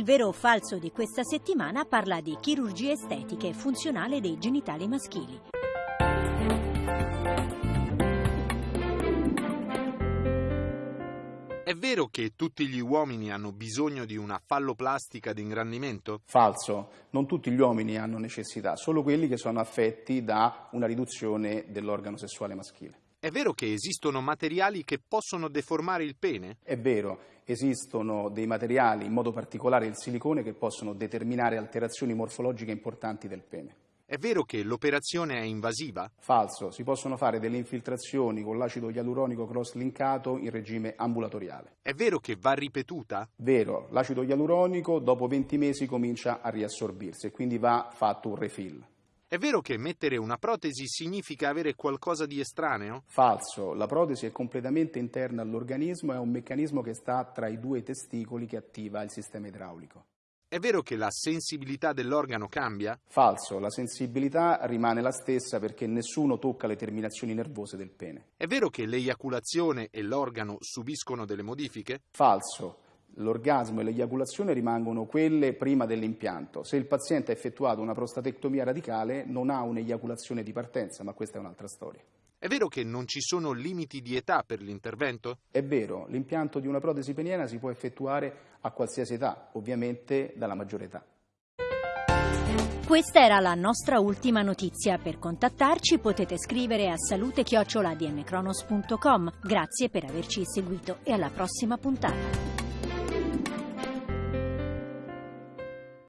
Il vero o falso di questa settimana parla di chirurgie estetiche funzionale dei genitali maschili. È vero che tutti gli uomini hanno bisogno di una falloplastica di ingrandimento? Falso, non tutti gli uomini hanno necessità, solo quelli che sono affetti da una riduzione dell'organo sessuale maschile. È vero che esistono materiali che possono deformare il pene? È vero, esistono dei materiali, in modo particolare il silicone, che possono determinare alterazioni morfologiche importanti del pene. È vero che l'operazione è invasiva? Falso, si possono fare delle infiltrazioni con l'acido ialuronico cross-linkato in regime ambulatoriale. È vero che va ripetuta? Vero, l'acido ialuronico dopo 20 mesi comincia a riassorbirsi e quindi va fatto un refill. È vero che mettere una protesi significa avere qualcosa di estraneo? Falso, la protesi è completamente interna all'organismo, è un meccanismo che sta tra i due testicoli che attiva il sistema idraulico. È vero che la sensibilità dell'organo cambia? Falso, la sensibilità rimane la stessa perché nessuno tocca le terminazioni nervose del pene. È vero che l'eiaculazione e l'organo subiscono delle modifiche? Falso, l'orgasmo e l'eiaculazione rimangono quelle prima dell'impianto. Se il paziente ha effettuato una prostatectomia radicale non ha un'eiaculazione di partenza, ma questa è un'altra storia. È vero che non ci sono limiti di età per l'intervento? È vero, l'impianto di una protesi peniana si può effettuare a qualsiasi età, ovviamente dalla maggiore età. Questa era la nostra ultima notizia. Per contattarci potete scrivere a salute-dmcronos.com. Grazie per averci seguito e alla prossima puntata.